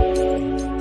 Música